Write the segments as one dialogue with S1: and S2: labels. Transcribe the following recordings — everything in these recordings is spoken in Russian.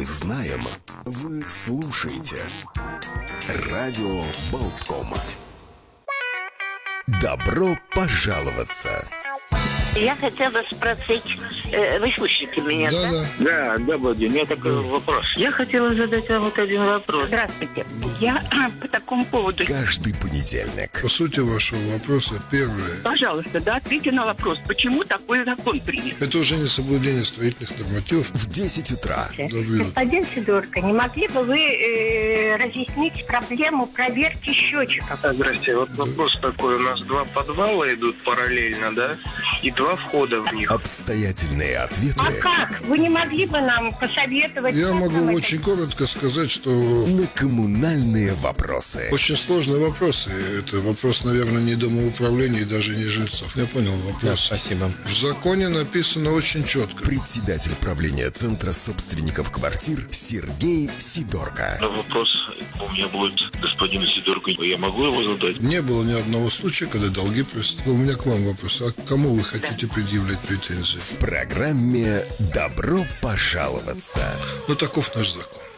S1: Мы знаем, вы слушаете. Радио Болткома. Добро пожаловаться!
S2: Я хотела спросить, э, вы слышите меня, да?
S3: Да,
S4: Да, да, Владимир, у меня такой вопрос. Я хотела задать вам вот один вопрос.
S2: Здравствуйте. Я по такому поводу.
S1: Каждый понедельник.
S3: По сути вашего вопроса, первое.
S2: Пожалуйста, да, ответьте на вопрос, почему такой закон принят?
S3: Это уже не соблюдение строительных нормативов.
S1: В 10 утра.
S5: Господин Сидорко, не могли бы вы э, разъяснить проблему проверки счетчиков?
S4: Здрасте, вот вопрос такой. У нас два подвала идут параллельно, да? И два входа в них.
S1: Обстоятельные ответы
S5: А как? Вы не могли бы нам посоветовать?
S3: Я могу
S5: это
S3: очень коротко сказать, что
S1: на коммунальные вопросы.
S3: очень сложные вопросы. Это вопрос, наверное, не домоуправления и даже не жильцов. Я понял вопрос.
S6: Спасибо.
S3: В законе написано очень четко.
S1: Председатель правления Центра собственников квартир Сергей Сидорко.
S7: Но вопрос у меня будет господину Сидорку. Я могу его задать?
S3: Не было ни одного случая, когда долги просто. У меня к вам вопрос. А к кому вы хотите предъявлять претензии?
S1: В программе «Добро пожаловаться».
S3: Ну, таков наш закон.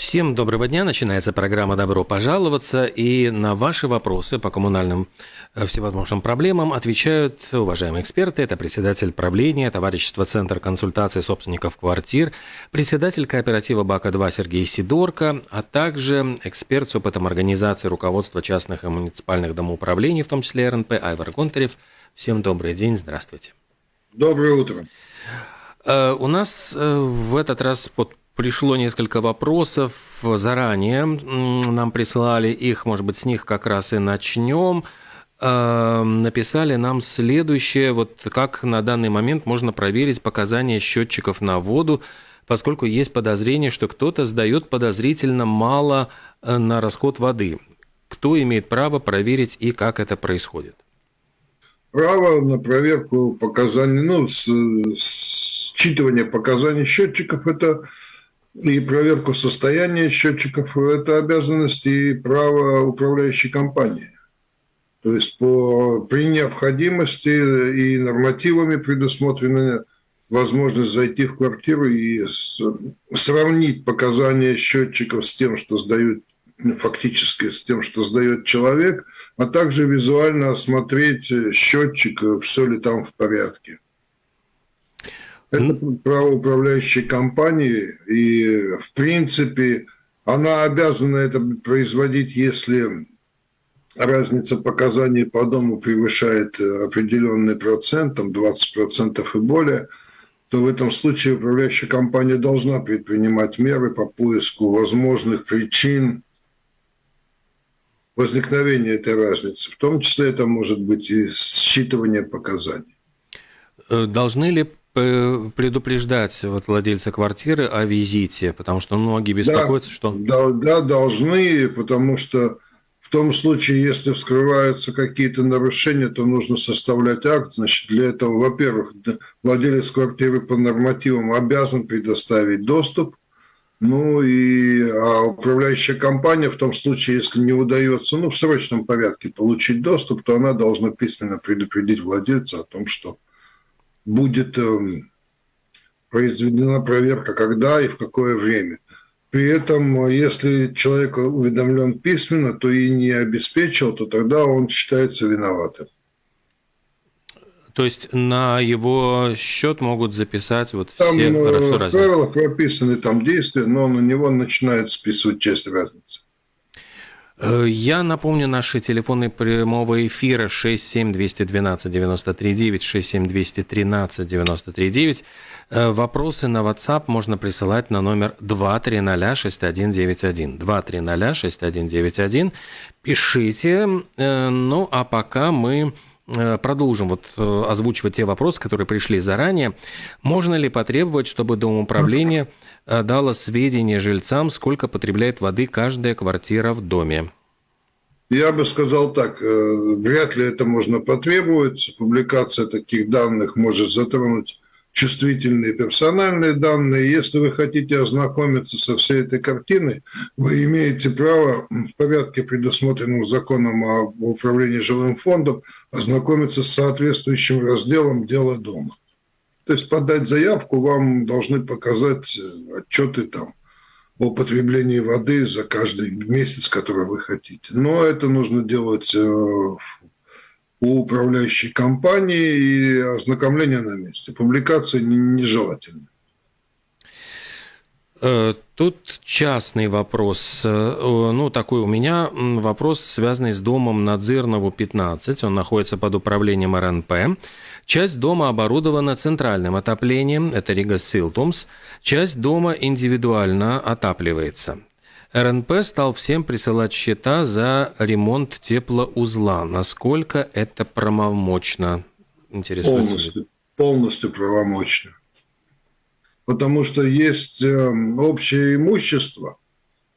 S6: Всем доброго дня. Начинается программа «Добро пожаловаться». И на ваши вопросы по коммунальным э, всевозможным проблемам отвечают уважаемые эксперты. Это председатель правления товарищества Центр консультации собственников квартир, председатель кооператива БАКа-2 Сергей Сидорко, а также эксперт с опытом организации руководства частных и муниципальных домоуправлений, в том числе РНП, Айвар Гонтарев. Всем добрый день, здравствуйте.
S3: Доброе утро.
S6: Э, У нас э, в этот раз вот пришло несколько вопросов заранее. Нам прислали их, может быть, с них как раз и начнем. Э, Написали нам следующее, вот как на данный момент можно проверить показания счетчиков на воду, поскольку есть подозрение, что кто-то сдает подозрительно мало э, на расход воды. Кто имеет право проверить и как это происходит?
S3: Право на проверку показаний, ну, с- считывание показаний счетчиков – это и проверку состояния счетчиков – это обязанность и право управляющей компании. То есть по, при необходимости и нормативами предусмотрена возможность зайти в квартиру и с- сравнить показания счетчиков с тем, что сдают фактически с тем, что сдает человек, а также визуально осмотреть счетчик, все ли там в порядке. Это право управляющей компании, и в принципе она обязана это производить, если разница показаний по дому превышает э, определенный процент, там 20% и более, то в этом случае управляющая компания должна предпринимать меры по поиску возможных причин возникновения этой разницы. В том числе это может быть и считывание показаний.
S6: Э, Должны ли предупреждать вот владельца квартиры о визите? Потому что многие беспокоятся, что...
S3: Да, да, должны, потому что в том случае, если вскрываются какие-то нарушения, то нужно составлять акт. Значит, для этого, во-первых, владелец квартиры по нормативам обязан предоставить доступ. Ну и а управляющая компания в том случае, если не удается, ну, в срочном порядке получить доступ, то она должна письменно предупредить владельца о том, что будет эм, произведена проверка, когда и в какое время. При этом, э, если человек уведомлен письменно, то и не обеспечил, то тогда он считается виноватым.
S6: То есть на его счет могут записать вот
S3: Там
S6: все
S3: э,
S6: хорошо
S3: в
S6: развитые.
S3: правилах прописаны там действия, но на него начинают списывать часть разницы.
S6: Э, Я напомню наши телефоны прямого эфира 67212 93 9, 67213 93 9. Э, Вопросы на WhatsApp можно присылать на номер 2306191. 2306191. Пишите. Э, Ну, а пока мы продолжим вот озвучивать те вопросы, которые пришли заранее. Можно ли потребовать, чтобы Домоуправление э, дало сведения жильцам, сколько потребляет воды каждая квартира в доме?
S3: Я бы сказал так, э, вряд ли это можно потребовать. Публикация таких данных может затронуть чувствительные персональные данные. Если вы хотите ознакомиться со всей этой картиной, вы имеете право в порядке, предусмотренном законом об управлении жилым фондом, ознакомиться с соответствующим разделом «Дело дома». То есть подать заявку, вам должны показать э, отчеты там о потреблении воды за каждый месяц, который вы хотите. Но это нужно делать э, у управляющей компании и ознакомление на месте. Публикация нежелательна.
S6: Э, тут частный вопрос. Ну, такой у меня вопрос, связанный с домом Надзирнову 15. Он находится под управлением РНП. Часть дома оборудована центральным отоплением, это Рига Силтумс. Часть дома индивидуально отапливается. РНП стал всем присылать счета за ремонт теплоузла. Насколько это правомочно?
S3: Интересует полностью, полностью правомочно потому что есть эм, общее имущество,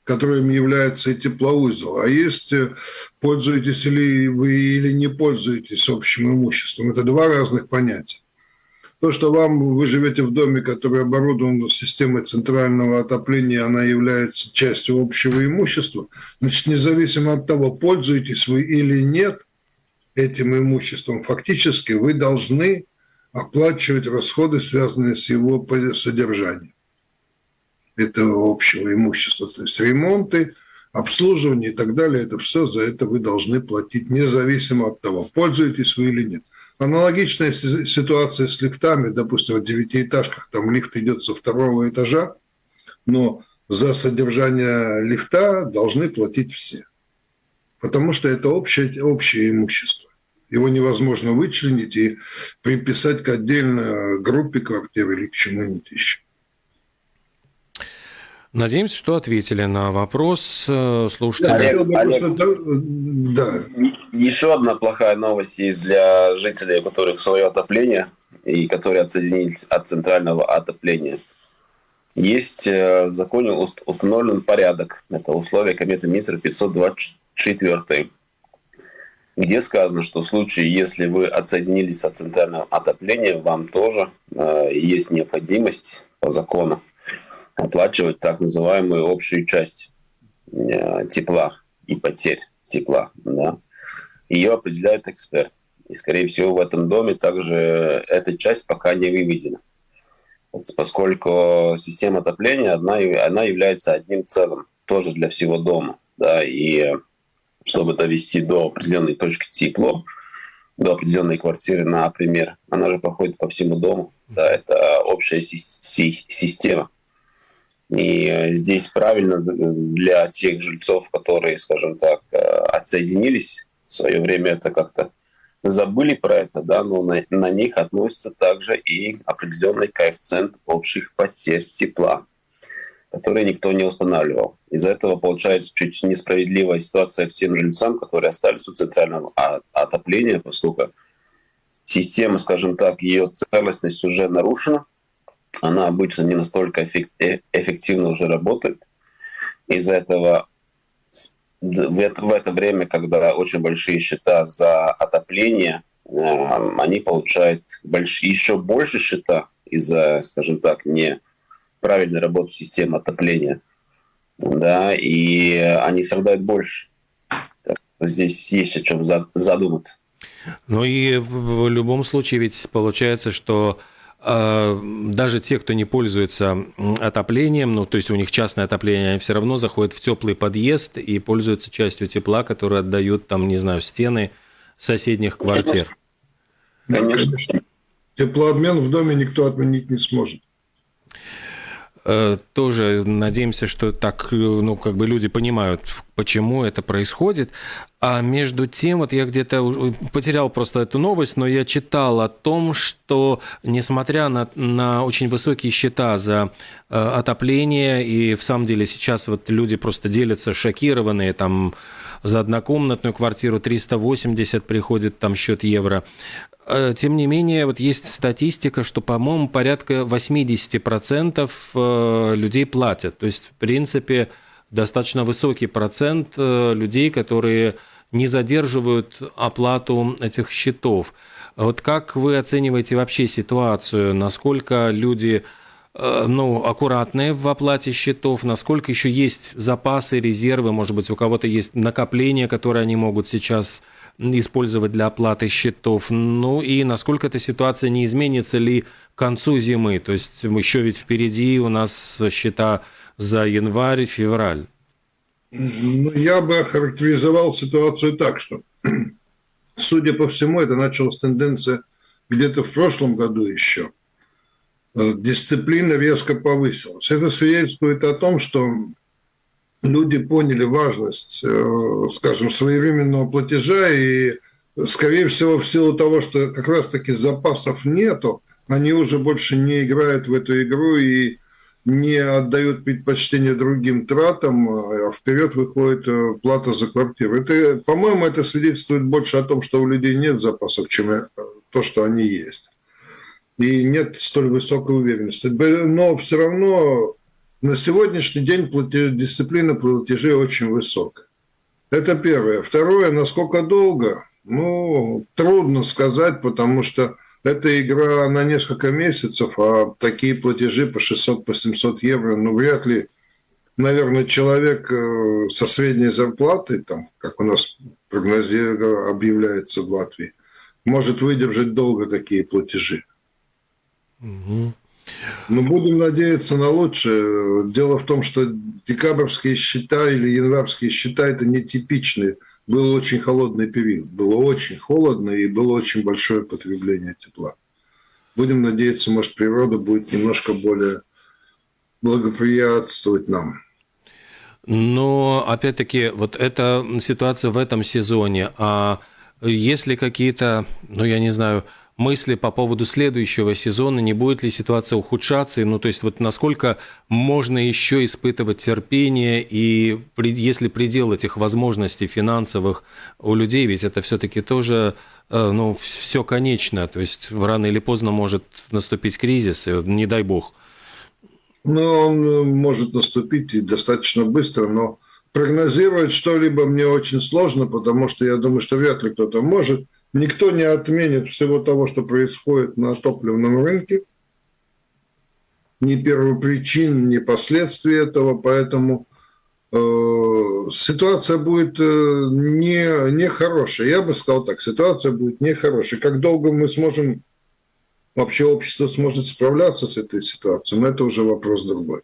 S3: которым является и теплоузел, а есть э, пользуетесь ли вы или не пользуетесь общим имуществом. Это два разных понятия. То, что вам, вы живете в доме, который оборудован системой центрального отопления, она является частью общего имущества, значит, независимо от того, пользуетесь вы или нет этим имуществом, фактически вы должны оплачивать расходы, связанные с его содержанием этого общего имущества. То есть ремонты, обслуживание и так далее, это все за это вы должны платить, независимо от того, пользуетесь вы или нет. Аналогичная ситуация с лифтами, допустим, в девятиэтажках, там лифт идет со второго этажа, но за содержание лифта должны платить все, потому что это общее, общее имущество. Его невозможно вычленить и приписать к отдельной группе квартир или к чему-нибудь еще.
S6: Надеемся, что ответили на вопрос э, слушателя.
S8: Олег, Олег, да. Еще одна плохая новость есть для жителей, у которых свое отопление и которые отсоединились от центрального отопления. Есть э, в законе установлен порядок. Это условия кометы министра 524 где сказано, что в случае, если вы отсоединились от центрального отопления, вам тоже э, есть необходимость по закону оплачивать так называемую общую часть э, тепла и потерь тепла. Да? Ее определяет эксперт. И, скорее всего, в этом доме также эта часть пока не выведена. Поскольку система отопления, одна, она является одним целым, тоже для всего дома. Да? И чтобы довести до определенной точки тепло, до определенной квартиры, например, она же проходит по всему дому. Да, это общая система. И здесь правильно для тех жильцов, которые, скажем так, э, отсоединились в свое время, это как-то забыли про это, да, но на, на них относится также и определенный коэффициент общих потерь тепла которые никто не устанавливал. Из-за этого получается чуть несправедливая ситуация к тем жильцам, которые остались у центрального отопления, поскольку система, скажем так, ее целостность уже нарушена, она обычно не настолько э, эффективно уже работает. Из-за этого в это, время, когда очень большие счета за отопление, э, они получают больш, еще больше счета из-за, скажем так, не правильной работы системы отопления. Да, и они страдают больше. Так, здесь есть о чем задуматься.
S6: Ну и в любом случае ведь получается, что даже те, кто не пользуется отоплением, ну то есть у них частное отопление, они все равно заходят в теплый подъезд и пользуются частью тепла, которую отдают там, не знаю, стены соседних квартир.
S3: Конечно. Теплообмен в доме никто отменить не сможет.
S6: Э, тоже надеемся, что так, э, ну, как бы люди понимают, почему это происходит. А между тем, вот я где-то потерял просто эту новость, но я читал о том, что несмотря на, на очень высокие счета за э, отопление, и в самом деле сейчас вот люди просто делятся шокированные, там за однокомнатную квартиру 380 приходит там счет евро. Э, тем не менее, вот есть статистика, что, по-моему, порядка 80% э, людей платят. То есть, в принципе, достаточно высокий процент э, людей, которые не задерживают оплату этих счетов. Вот как вы оцениваете вообще ситуацию? Насколько люди ну, аккуратные в оплате счетов, насколько еще есть запасы, резервы, может быть, у кого-то есть накопления, которые они могут сейчас использовать для оплаты счетов. Ну и насколько эта ситуация не изменится ли к концу зимы? То есть еще ведь впереди у нас счета за январь, февраль.
S3: Ну, я бы охарактеризовал ситуацию так, что, судя по всему, это началась тенденция где-то в прошлом году еще. Э, дисциплина резко повысилась. Это свидетельствует о том, что люди поняли важность, э, скажем, своевременного платежа и, скорее всего, в силу того, что как раз-таки запасов нету, они уже больше не играют в эту игру и не отдают предпочтение другим тратам, а вперед выходит э, плата за квартиру. Это, по-моему, это свидетельствует больше о том, что у людей нет запасов, чем э, то, что они есть. И нет столь высокой уверенности. Но все равно на сегодняшний день платеж, дисциплина платежей очень высокая. Это первое. Второе, насколько долго? Ну, трудно сказать, потому что это игра на несколько месяцев, а такие платежи по 600, по 700 евро, ну, вряд ли, наверное, человек э, со средней зарплатой, там, как у нас прогнозируется, объявляется в Латвии, может выдержать долго такие платежи. Угу. Но будем надеяться на лучшее. Дело в том, что декабрьские счета или январские счета – это нетипичные был очень холодный период. Было очень холодно и было очень большое потребление тепла. Будем надеяться, может, природа будет немножко более благоприятствовать нам.
S6: Но, опять-таки, вот эта ситуация в этом сезоне, а если какие-то, ну, я не знаю, мысли по поводу следующего сезона, не будет ли ситуация ухудшаться, ну, то есть вот насколько можно еще испытывать терпение, и если предел этих возможностей финансовых у людей, ведь это все-таки тоже, э, ну, все конечно, то есть рано или поздно может наступить кризис, не дай бог.
S3: Ну, он э, может наступить и достаточно быстро, но прогнозировать что-либо мне очень сложно, потому что я думаю, что вряд ли кто-то может – Никто не отменит всего того, что происходит на топливном рынке. Ни первопричин, ни последствий этого. Поэтому э, ситуация будет э, не, не хорошая. Я бы сказал так, ситуация будет нехорошая. Как долго мы сможем, вообще общество сможет справляться с этой ситуацией, но это уже вопрос другой.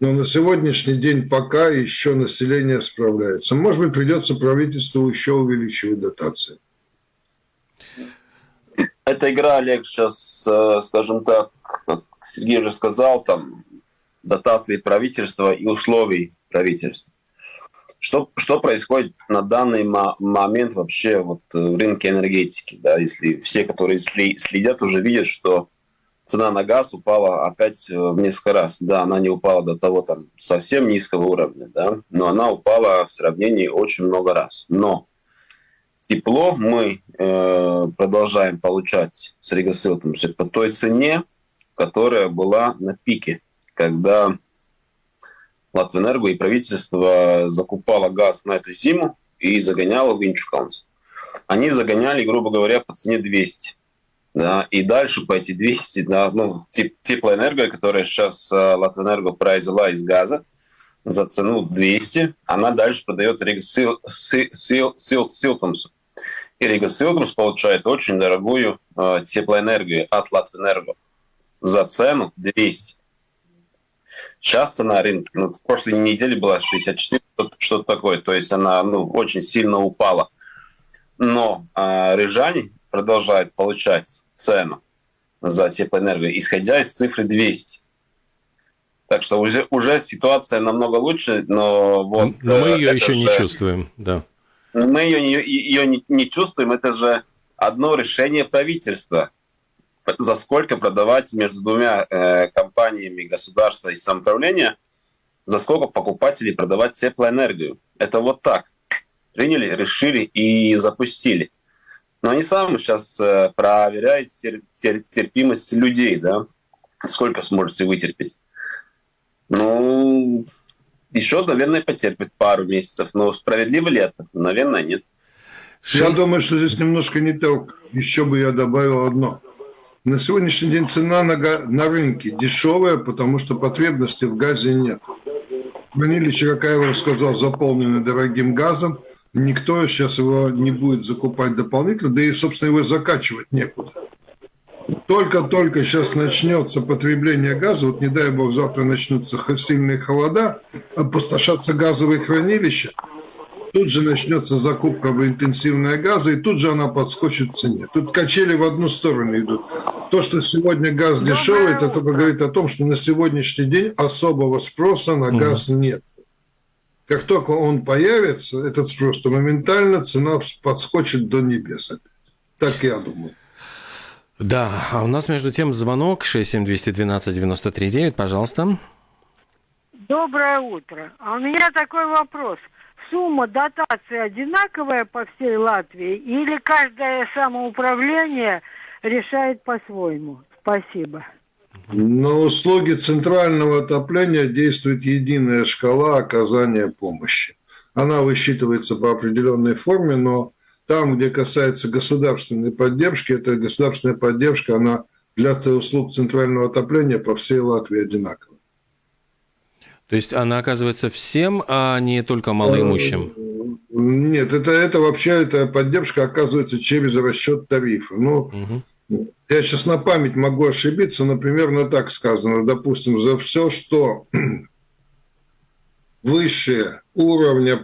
S3: Но на сегодняшний день пока еще население справляется. Может быть, придется правительству еще увеличивать дотации.
S8: Эта игра, Олег, сейчас, э, скажем так, как Сергей уже сказал, там дотации правительства и условий правительства. Что, что происходит на данный момент вообще вот в рынке энергетики? Да, если все, которые следят, уже видят, что цена на газ упала опять э, в несколько раз. Да, она не упала до того там совсем низкого уровня, да, но она упала в сравнении очень много раз. Но тепло мы э, продолжаем получать с Ригасилтом по той цене, которая была на пике, когда Латвэнерго и правительство закупало газ на эту зиму и загоняло в Инчуканс. Они загоняли, грубо говоря, по цене 200 да, и дальше по эти 200, да, ну, теплоэнергия, которая сейчас uh, Латвэнерго произвела из газа за цену 200, она дальше продает Рига Силтумсу. И Рига Силтумс получает очень дорогую uh, теплоэнергию от Латвэнерго за цену 200. Сейчас цена рынка, ну, в прошлой неделе была 64, что-то такое, то есть она ну, очень сильно упала. Но э, рижане продолжает получать цену за теплоэнергию, исходя из цифры 200. Так что уже, уже ситуация намного лучше, но вот...
S6: Но мы ее еще же, не чувствуем, да.
S8: Мы ее, не, ее не, не чувствуем, это же одно решение правительства. За сколько продавать между двумя э, компаниями государства и самоуправления, за сколько покупателей продавать теплоэнергию. Это вот так. Приняли, решили и запустили. Но они сами сейчас э, проверяют тер, тер, терпимость людей, да, сколько сможете вытерпеть. Ну, еще, наверное, потерпит пару месяцев. Но справедливо ли это? Наверное, нет.
S3: Я думаю, что здесь немножко не так. Еще бы я добавил одно. На сегодняшний день цена на, на рынке дешевая, потому что потребности в газе нет. Хранилище, как я уже сказал, заполнены дорогим газом – Никто сейчас его не будет закупать дополнительно, да и, собственно, его закачивать некуда. Только-только сейчас начнется потребление газа, вот не дай бог завтра начнутся сильные холода, опустошатся газовые хранилища, тут же начнется закупка интенсивная газа, и тут же она подскочит в цене. Тут качели в одну сторону идут. То, что сегодня газ дешевый, это только говорит о том, что на сегодняшний день особого спроса на газ нет. Как только он появится, этот спрос, то моментально цена подскочит до небес. Так я думаю.
S6: Да, а у нас между тем звонок 67212-93-9, пожалуйста.
S9: Доброе утро. А у меня такой вопрос. Сумма дотации одинаковая по всей Латвии или каждое самоуправление решает по-своему? Спасибо.
S3: На услуги центрального отопления действует единая шкала оказания помощи. Она высчитывается по определенной форме, но там, где касается государственной поддержки, эта государственная поддержка, она для услуг центрального отопления по всей Латвии одинаковая.
S6: То есть она оказывается всем, а не только малоимущим?
S3: Нет, это, это вообще эта поддержка оказывается через расчет тарифа. Ну, угу. Я сейчас на память могу ошибиться, но примерно так сказано. Допустим, за все, что выше уровня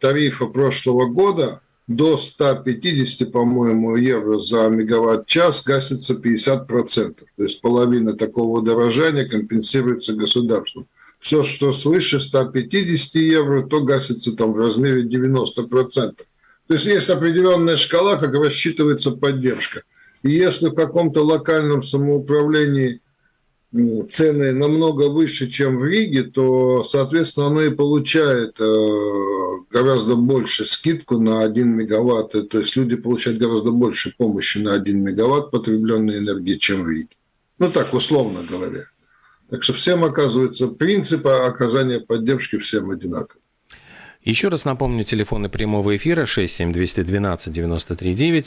S3: тарифа прошлого года, до 150, по-моему, евро за мегаватт-час гасится 50%. То есть половина такого удорожания компенсируется государством. Все, что свыше 150 евро, то гасится там в размере 90%. То есть есть определенная шкала, как рассчитывается поддержка. И если в каком-то локальном самоуправлении цены намного выше, чем в Риге, то, соответственно, оно и получает э, гораздо больше скидку на 1 мегаватт. То есть люди получают гораздо больше помощи на 1 мегаватт потребленной энергии, чем в Риге. Ну, так, условно говоря. Так что всем, оказывается, принципы оказания поддержки всем одинаковы.
S6: Еще раз напомню, телефоны прямого эфира 67212 93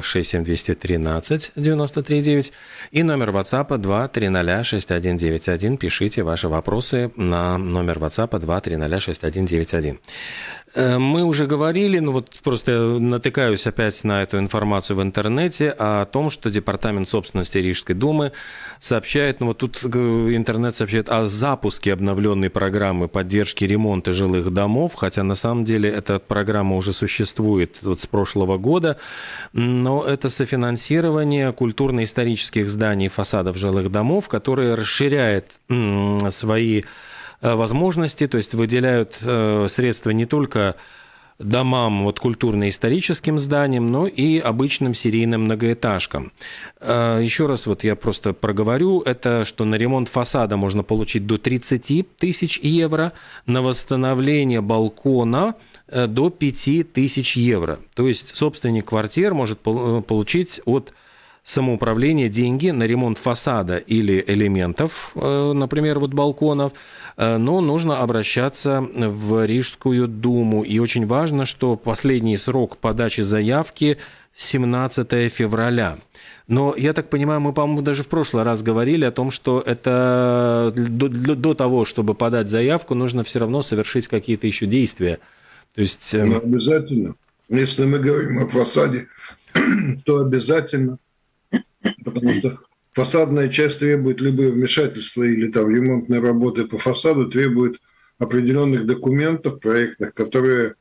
S6: 67213 93 и номер WhatsApp 230 6191. Пишите ваши вопросы на номер WhatsApp 230 6191. Э, мы уже говорили, ну вот просто натыкаюсь опять на эту информацию в интернете о том, что Департамент собственности Рижской думы сообщает, ну вот тут э, интернет сообщает о запуске обновленной программы поддержки ремонта жилых домов, хотя на самом деле эта программа уже существует вот с прошлого года, но это софинансирование культурно-исторических зданий фасадов жилых домов, которые расширяет свои возможности, то есть выделяют э, средства не только домам, вот культурно-историческим зданиям, но и обычным серийным многоэтажкам. Э, еще раз вот я просто проговорю, это что на ремонт фасада можно получить до 30 тысяч евро, на восстановление балкона до 5 тысяч евро. То есть собственник квартир может получить от самоуправления деньги на ремонт фасада или элементов, например, вот балконов, Э, но нужно обращаться в Рижскую думу. И очень важно, что последний срок подачи заявки 17 февраля. Но я так понимаю, мы, по-моему, даже в прошлый раз говорили о том, что это до, до того, чтобы подать заявку, нужно все равно совершить какие-то еще действия. То есть...
S3: Эм, ну, обязательно. Если мы говорим о фасаде, то обязательно, потому что фасадная часть требует либо вмешательства или там ремонтной работы по фасаду, требует определенных документов проектных, которые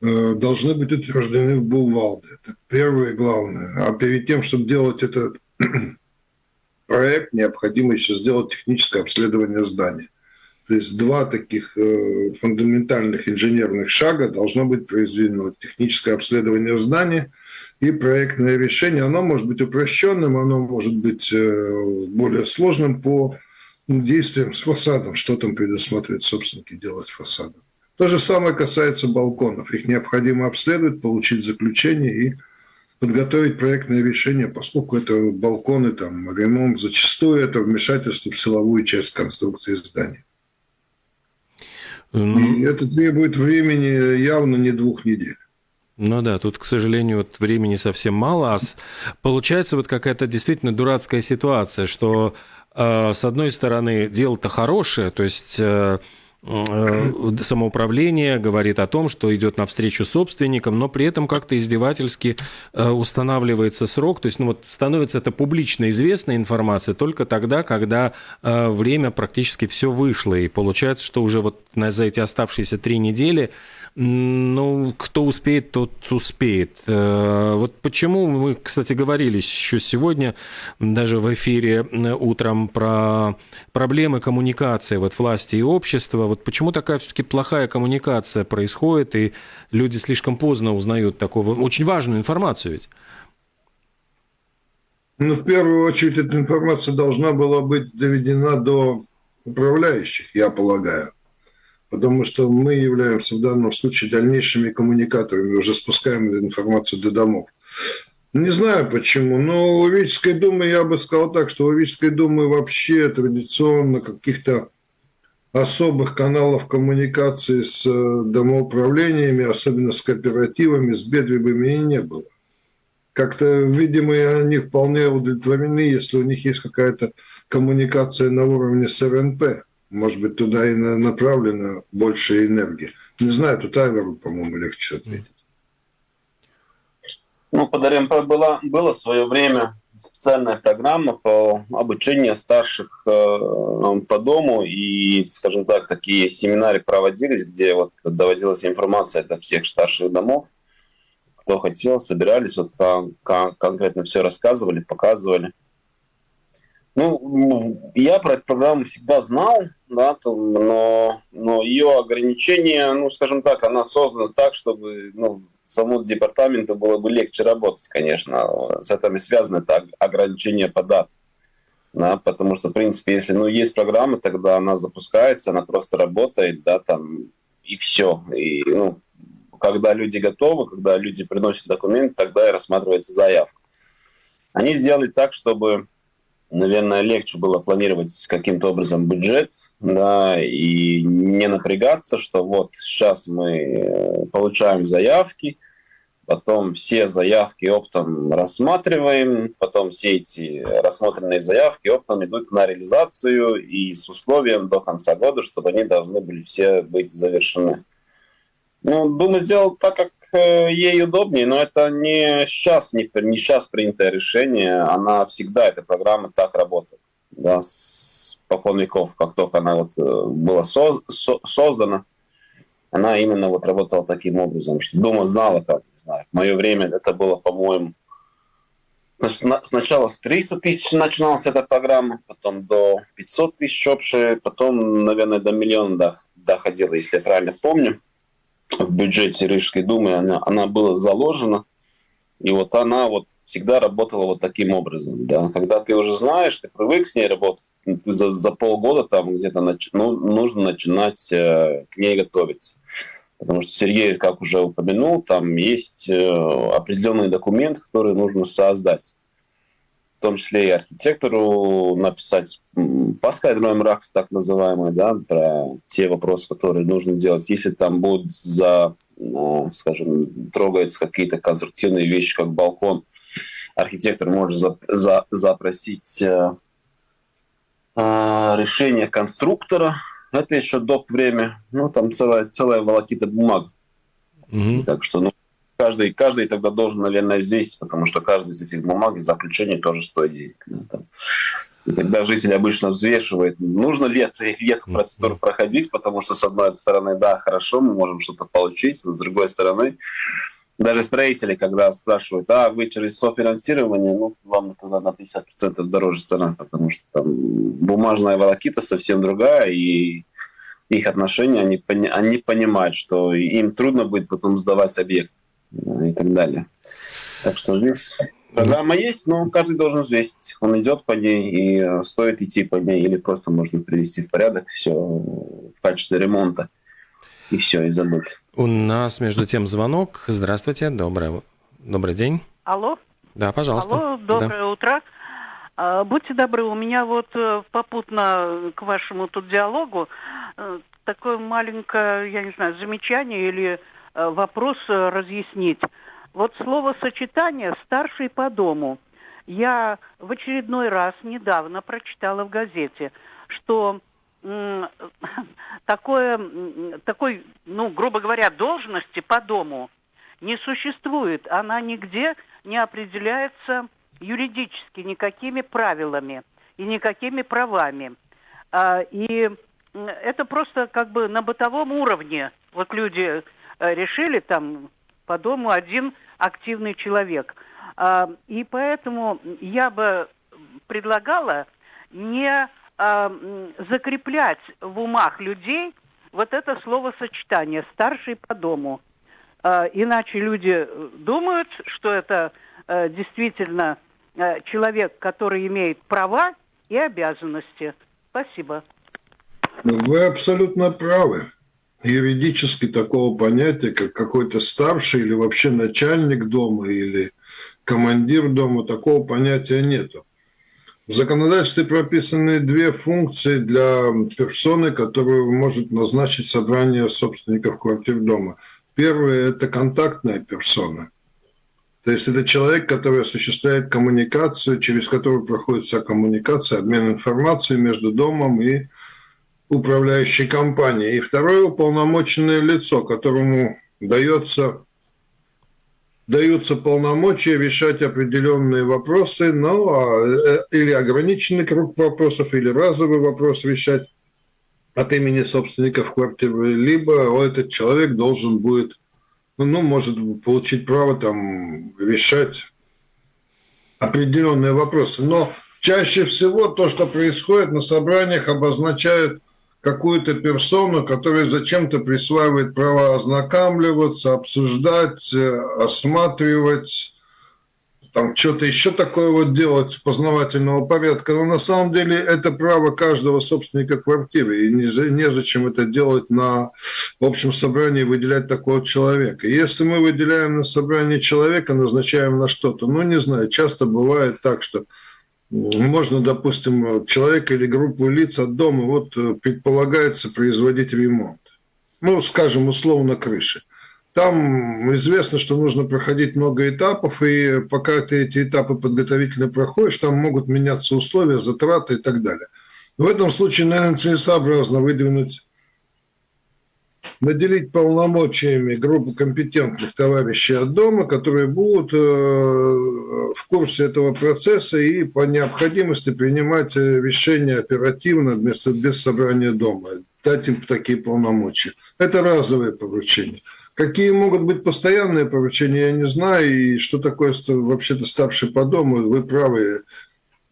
S3: э, должны быть утверждены в Булвалде. Это первое и главное. А перед тем, чтобы делать этот проект, необходимо еще сделать техническое обследование здания. То есть два таких э, фундаментальных инженерных шага должно быть произведено. Техническое обследование здания – и проектное решение, оно может быть упрощенным, оно может быть э, более сложным по действиям с фасадом, что там предусматривает собственники делать фасадом. То же самое касается балконов. Их необходимо обследовать, получить заключение и подготовить проектное решение, поскольку это балконы, там, ремонт, зачастую это вмешательство в силовую часть конструкции здания. Mm. И это требует времени явно не двух недель.
S6: Ну да, тут, к сожалению, вот времени совсем мало, а получается вот какая-то действительно дурацкая ситуация, что э, с одной стороны дело-то хорошее, то есть э, Э, самоуправление говорит о том, что идет навстречу собственникам, но при этом как-то издевательски э, устанавливается срок. То есть ну, вот становится это публично известная информация только тогда, когда э, время практически все вышло. И получается, что уже вот за эти оставшиеся три недели ну, кто успеет, тот успеет. Вот почему мы, кстати, говорили еще сегодня, даже в эфире утром, про проблемы коммуникации вот власти и общества. Вот почему такая все-таки плохая коммуникация происходит, и люди слишком поздно узнают такого очень важную информацию ведь?
S3: Ну, в первую очередь, эта информация должна была быть доведена до управляющих, я полагаю потому что мы являемся в данном случае дальнейшими коммуникаторами, уже спускаем эту информацию до домов. Не знаю почему, но у Вической думы я бы сказал так, что у Вической думы вообще традиционно каких-то особых каналов коммуникации с э, домоуправлениями, особенно с кооперативами, с бедвибами и не было. Как-то, видимо, они вполне удовлетворены, если у них есть какая-то коммуникация на уровне с РНП. Может быть, туда и направлена больше энергии. Не знаю, тут Айверу, по-моему, легче ответить.
S8: Ну, под была, было в свое время специальная программа по обучению старших э, по дому, и, скажем так, такие семинары проводились, где вот доводилась информация до всех старших домов, кто хотел, собирались, вот конкретно все рассказывали, показывали. Ну, я про эту программу всегда знал, да, там, но, но ее ограничение, ну, скажем так, она создана так, чтобы ну, самому департаменту было бы легче работать, конечно. С этим связано это ограничение по дат. Да, потому что, в принципе, если ну, есть программа, тогда она запускается, она просто работает, да, там, и все. И, ну, когда люди готовы, когда люди приносят документы, тогда и рассматривается заявка. Они сделали так, чтобы наверное, легче было планировать каким-то образом бюджет, да, и не напрягаться, что вот сейчас мы э, получаем заявки, потом все заявки оптом рассматриваем, потом все эти рассмотренные заявки оптом идут на реализацию и с условием до конца года, чтобы они должны были все быть завершены. Ну, Дума сделал так, как ей удобнее, но это не сейчас, не, не сейчас принятое решение, она всегда, эта программа так работает. Да, с покон веков, как только она вот э, была соз, со, создана, она именно вот работала таким образом, что Дума знала, как, не знаю, в мое время это было, по-моему, сначала с 300 тысяч начиналась эта программа, потом до 500 тысяч общая, потом, наверное, до миллиона доходила, если я правильно помню в бюджете Рижской думы, она, она была заложена, и вот она вот всегда работала вот таким образом. Да? Когда ты уже знаешь, ты привык с ней работать, ты за, за полгода там где-то нач... ну, нужно начинать э, к ней готовиться. Потому что Сергей, как уже упомянул, там есть э, определенный документ, который нужно создать в том числе и архитектору написать паскальный мрак, так называемый, да, про те вопросы, которые нужно делать. Если там будут за, ну, скажем, трогаются какие-то конструктивные вещи, как балкон, архитектор может за, за, запросить э, э, решение конструктора. Это еще доп. время. Ну, там целая, целая волокита бумаг. Mm-hmm. Так что, ну, каждый, каждый тогда должен, наверное, взвесить, потому что каждый из этих бумаг и заключений тоже стоит денег. Да, там. И когда житель обычно взвешивает, нужно ли, это, ли эту процедуру проходить, потому что, с одной стороны, да, хорошо, мы можем что-то получить, но с другой стороны, даже строители, когда спрашивают, а вы через софинансирование, ну, вам тогда на 50% дороже цена, потому что там бумажная волокита совсем другая, и их отношения, они, они понимают, что им трудно будет потом сдавать объект и так далее. Так что здесь программа есть, но каждый должен взвесить. Он идет по ней, и стоит идти по ней, или просто можно привести в порядок все в качестве ремонта, и все, и забыть.
S6: У нас, между тем, звонок. Здравствуйте, добрый, добрый день.
S9: Алло.
S6: Да, пожалуйста.
S9: Алло, доброе да. утро. А, будьте добры, у меня вот э, попутно к вашему тут диалогу э, такое маленькое, я не знаю, замечание или вопрос э, разъяснить. Вот словосочетание «старший по дому». Я в очередной раз недавно прочитала в газете, что
S10: такое, такой, ну, грубо говоря, должности по дому не существует. Она нигде не определяется юридически никакими правилами и никакими правами. А, и это просто как бы на бытовом уровне. Вот люди э, решили там по дому один активный человек. А, и поэтому я бы предлагала не а, закреплять в умах людей вот это словосочетание «старший по дому». Иначе люди думают, что это э, действительно э, человек, который имеет права и обязанности. Спасибо.
S3: Вы абсолютно правы. Юридически такого понятия, как какой-то старший или вообще начальник дома или командир дома, такого понятия нету. В законодательстве прописаны две функции для персоны, которую может назначить собрание собственников квартир дома. Первое – это контактная персона. То есть это человек, который осуществляет коммуникацию, через которую проходит вся коммуникация, обмен информацией между домом и управляющей компанией. И второе уполномоченное лицо, которому дается, даются полномочия решать определенные вопросы, ну, а, э, или ограниченный круг вопросов, или разовый вопрос решать от имени собственников квартиры, либо этот человек должен будет, ну, может получить право там решать определенные вопросы. Но чаще всего то, что происходит на собраниях, обозначает какую-то персону, которая зачем-то присваивает право ознакомливаться, обсуждать, э, осматривать, там что-то еще такое вот делать познавательного порядка. Но на самом деле это право каждого собственника квартиры. И незачем это делать на общем собрании, выделять такого человека. Если мы выделяем на собрании человека, назначаем на что-то, ну, не знаю, часто бывает так, что можно, допустим, человека или группу лиц от дома вот э, предполагается производить ремонт. Ну, скажем, условно, крыши. Там известно, что нужно проходить много этапов, и пока ты эти этапы подготовительно проходишь, там могут меняться условия, затраты и так далее. В этом случае, наверное, целесообразно выдвинуть наделить полномочиями группу компетентных товарищей от дома, которые будут э, в курсе этого процесса и по необходимости принимать э, решения оперативно вместо без собрания дома, дать им такие полномочия. Это разовые поручения. Какие могут быть постоянные поручения, я не знаю. И что такое вообще-то старший по дому, вы правы,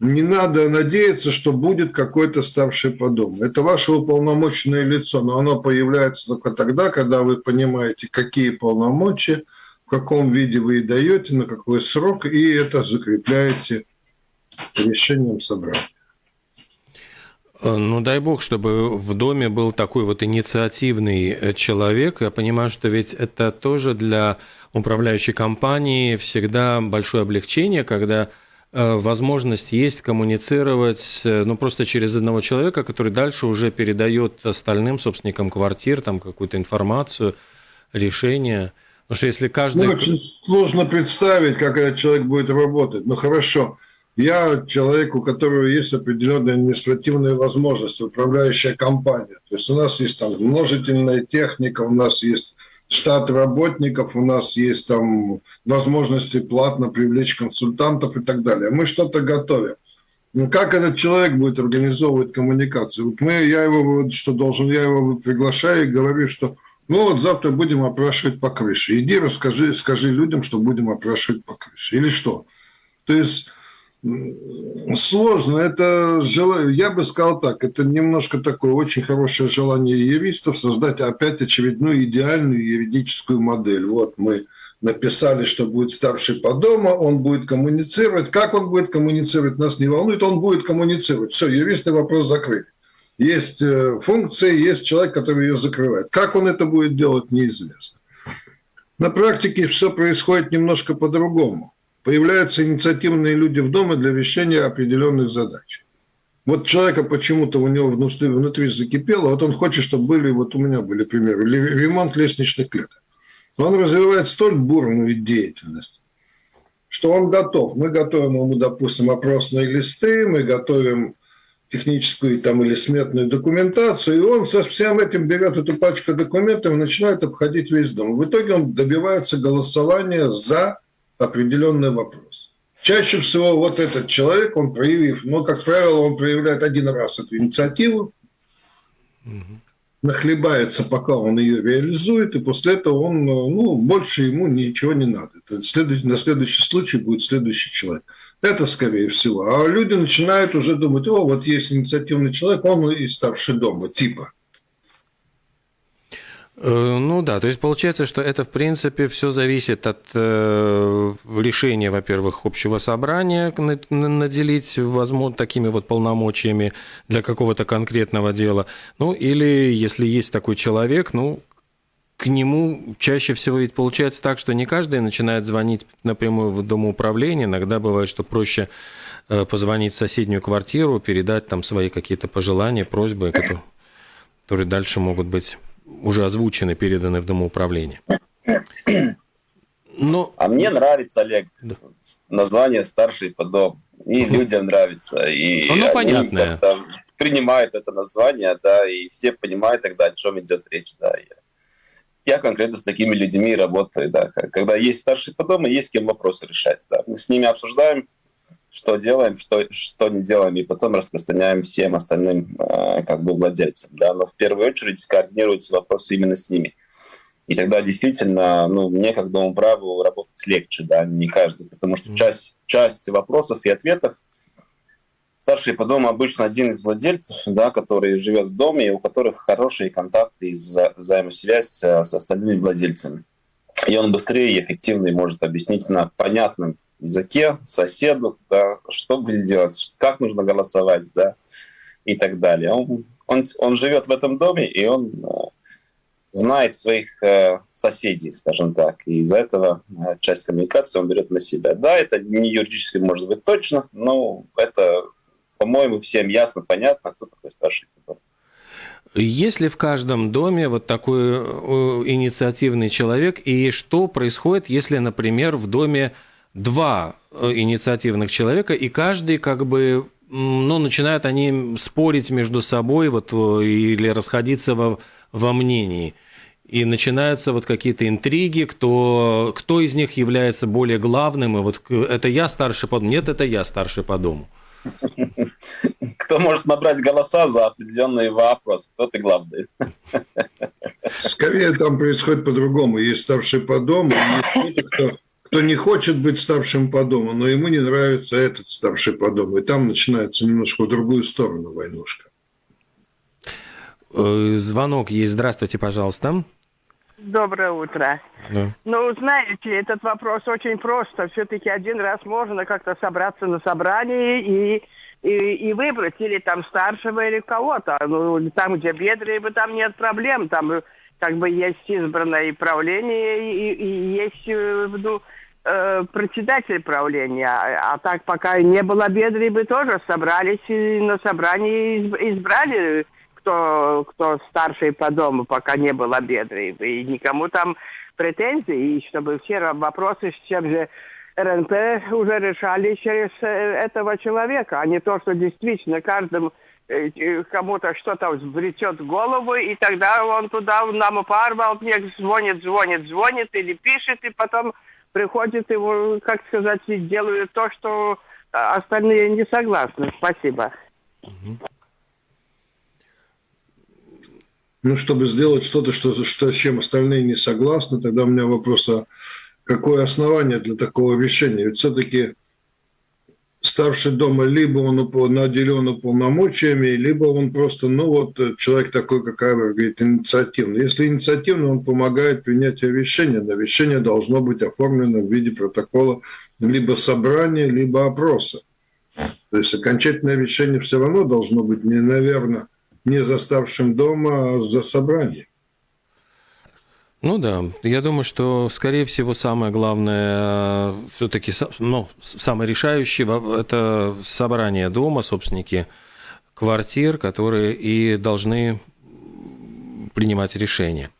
S3: не надо надеяться, что будет какой-то старший по дому. Это ваше уполномоченное лицо, но оно появляется только тогда, когда вы понимаете, какие полномочия, в каком виде вы и даете, на какой срок, и это закрепляете решением собрания.
S6: Э, ну, дай бог, чтобы в доме был такой вот инициативный э, человек. Я понимаю, что ведь это тоже для управляющей компании всегда большое облегчение, когда возможность есть коммуницировать, э, ну, просто через одного человека, который дальше уже передает остальным собственникам квартир там какую-то информацию, решение. Потому что если каждый...
S3: Ну, очень сложно представить, как этот человек будет работать. Ну, хорошо. Я человек, у которого есть определенные административные возможности, управляющая компания. То есть у нас есть там множительная техника, у нас есть штат работников, у нас есть там возможности платно привлечь консультантов и так далее. Мы что-то готовим. Ну, как этот человек будет организовывать коммуникацию? Вот мы, я его, вот, что должен, я его приглашаю и говорю, что ну вот завтра будем опрашивать по крыше. Иди расскажи, скажи людям, что будем опрашивать по крыше. Или что? То есть Сложно. Это желание, я бы сказал так, это немножко такое очень хорошее желание юристов создать опять очередную идеальную юридическую модель. Вот мы написали, что будет старший по дому, он будет коммуницировать. Как он будет коммуницировать, нас не волнует, он будет коммуницировать. Все, юристный вопрос закрыт. Есть э, функция, есть человек, который ее закрывает. Как он это будет делать, неизвестно. На практике все происходит немножко по-другому появляются инициативные люди в доме для решения определенных задач. Вот человека почему-то у него внутри, внутри закипело, вот он хочет, чтобы были, вот у меня были примеры, ремонт лестничных клеток. Он развивает столь бурную деятельность, что он готов. Мы готовим ему, допустим, опросные листы, мы готовим техническую там, или сметную документацию, и он со всем этим берет эту пачку документов и начинает обходить весь дом. В итоге он добивается голосования за определенный вопрос. Чаще всего вот этот человек, он проявив, ну, как правило, он проявляет один раз эту инициативу, нахлебается, пока он ее реализует, и после этого он, ну, больше ему ничего не надо. Это следующий, на следующий случай будет следующий человек. Это скорее всего. А люди начинают уже думать, о, вот есть инициативный человек, он и старший дома, типа.
S6: Э, ну да, то есть получается, что это в принципе все зависит от э, решения, во-первых, общего собрания наделить возможно такими вот полномочиями для какого-то конкретного дела. Ну или если есть такой человек, ну к нему чаще всего ведь получается так, что не каждый начинает звонить напрямую в домоуправление. Иногда бывает, что проще э, позвонить в соседнюю квартиру, передать там свои какие-то пожелания, просьбы, которые дальше могут быть уже озвучены, переданы в домоуправление.
S8: Но... А мне нравится, Олег, да. название «Старший по дому». И людям нравится. И
S6: ну, ну понятно.
S8: принимают это название, да, и все понимают тогда, о чем идет речь, да. Я, конкретно с такими людьми работаю, да. Когда есть старший по дому, есть с кем вопросы решать, да. Мы с ними обсуждаем, что делаем, что, что не делаем, и потом распространяем всем остальным э, как бы владельцам. Да? Но в первую очередь координируются вопросы именно с ними. И тогда действительно, ну, мне как домоправу работать легче, да, не каждый, потому что часть, часть вопросов и ответов старший по дому обычно один из владельцев, да, который живет в доме, и у которых хорошие контакты и вза- взаимосвязь э, с остальными владельцами. И он быстрее и эффективнее может объяснить на понятном языке, соседу, да, что будет делать, как нужно голосовать, да, и так далее. Он, он, он живет в этом доме, и он э, знает своих э, соседей, скажем так, и из-за этого э, часть коммуникации он берет на себя. Да, это не юридически может быть точно, но это, по-моему, всем ясно, понятно, кто такой старший дом.
S6: Есть ли в каждом доме вот такой э, инициативный человек, и что происходит, если, например, в доме два э, инициативных человека, и каждый как бы ну, начинают они спорить между собой вот, э, или расходиться во, во мнении. И начинаются вот какие-то интриги, кто, кто из них является более главным, и вот это я старший по дому, нет, это я старший по дому.
S8: Кто может набрать голоса за определенный вопрос, кто ты главный.
S3: Скорее там происходит по-другому. Есть старший по дому, есть кто-то, кто кто не хочет быть старшим по дому, но ему не нравится этот старший по дому. И там начинается немножко в другую сторону войнушка.
S6: Э, звонок есть. Здравствуйте, пожалуйста.
S9: Доброе утро. Да. Ну, знаете, этот вопрос очень просто. Все-таки один раз можно как-то собраться на собрании и, и, и выбрать или там старшего, или кого-то. Ну, там, где бедры, там нет проблем. Там как бы есть избранное правление и, и есть ну, э, председатель правления. А, а так пока не было бедри, бы тоже собрались и на собрании избрали кто, кто старший по дому, пока не было бедри. И никому там претензий, и чтобы все вопросы с чем же РНП уже решали через э, этого человека, а не то, что действительно каждому э, кому-то что-то взбретет в голову, и тогда он туда нам парвал, мне звонит, звонит, звонит или пишет, и потом приходит его, как сказать, делают то, что а, остальные не согласны. Спасибо.
S3: Ну, чтобы сделать что-то, что, что, с чем остальные не согласны, тогда у меня вопрос, а какое основание для такого решения? Ведь все-таки старший дома, либо он наделен уполномочиями, либо он просто, ну вот, человек такой, как Айвер, говорит, инициативный. Если инициативный, он помогает принятию решения, но решение должно быть оформлено в виде протокола либо собрания, либо опроса. То есть окончательное решение все равно должно быть, не, наверное, не за старшим дома, а за собранием.
S6: Ну да, я думаю, что, скорее всего, самое главное, все-таки, ну, самое решающее, это собрание дома, собственники квартир, которые и должны принимать решения.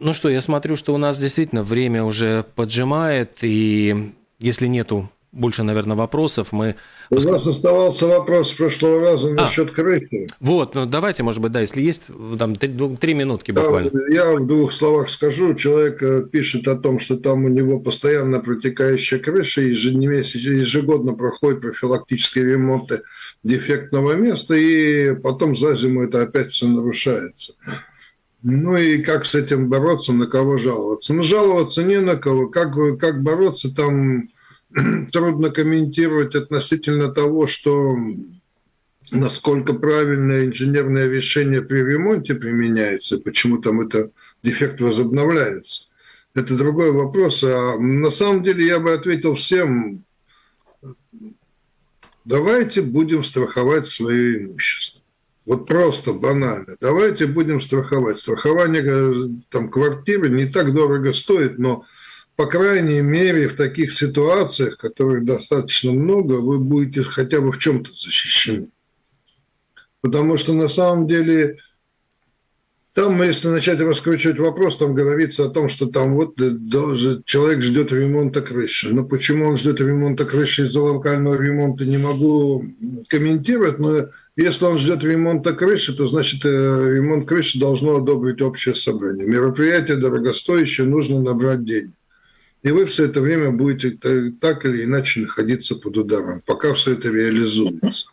S6: Ну что, я смотрю, что у нас действительно время уже поджимает, и если нету больше, наверное, вопросов. Мы...
S3: У вас оставался вопрос с прошлого раза насчет а, крысы.
S6: Вот, ну давайте, может быть, да, если есть, там три, три минутки буквально.
S3: Я в двух словах скажу. Человек э, пишет о том, что там у него постоянно протекающая крыша, ежегодно проходит профилактические ремонты дефектного места, и потом за зиму это опять все нарушается. Ну и как с этим бороться, на кого жаловаться? Ну, жаловаться не на кого. Как, как бороться, там трудно комментировать относительно того, что насколько правильное инженерное решение при ремонте применяется, почему там это дефект возобновляется. Это другой вопрос. А на самом деле я бы ответил всем, давайте будем страховать свое имущество. Вот просто банально. Давайте будем страховать. Страхование э, там, квартиры не так дорого стоит, но по крайней мере, в таких ситуациях, которых достаточно много, вы будете хотя бы в чем-то защищены. Потому что на самом деле там, если начать раскручивать вопрос, там говорится о том, что там вот человек ждет ремонта крыши. Но почему он ждет ремонта крыши из-за локального ремонта, не могу комментировать, но если он ждет ремонта крыши, то значит э, ремонт крыши должно одобрить общее собрание. Мероприятие дорогостоящее, нужно набрать денег. И вы все это время будете так или иначе находиться под ударом, пока все это реализуется.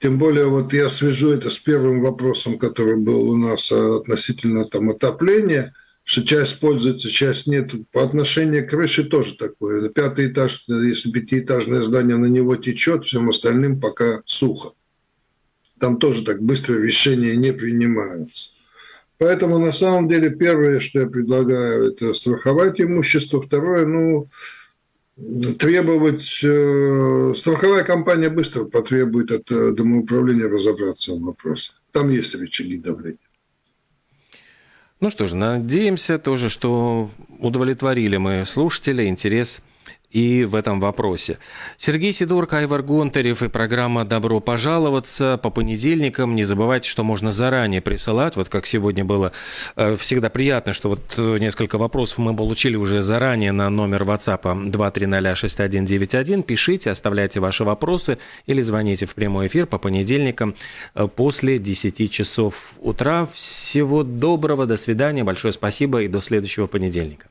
S3: Тем более, вот я свяжу это с первым вопросом, который был у нас относительно там, отопления, что часть пользуется, часть нет. По отношению к крыше тоже такое. Пятый этаж, если пятиэтажное здание на него течет, всем остальным пока сухо. Там тоже так быстро решения не принимаются. Поэтому на самом деле первое, что я предлагаю, это страховать имущество. Второе, ну, требовать... Э, страховая компания быстро потребует от э, домоуправления разобраться в вопросе. Там есть рычаги давления.
S6: Ну что ж, надеемся тоже, что удовлетворили мы слушателя интерес и в этом вопросе. Сергей Сидорко, Айвар Гонтарев и программа «Добро пожаловаться» по понедельникам. Не забывайте, что можно заранее присылать. Вот как сегодня было э, всегда приятно, что вот э, несколько вопросов мы получили уже заранее на номер WhatsApp 2306191. Пишите, оставляйте ваши вопросы или звоните в прямой эфир по понедельникам э, после 10 часов утра. Всего доброго, до свидания, большое спасибо и до следующего понедельника.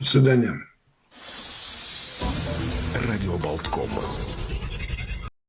S3: До свидания.
S1: Радио Болткома.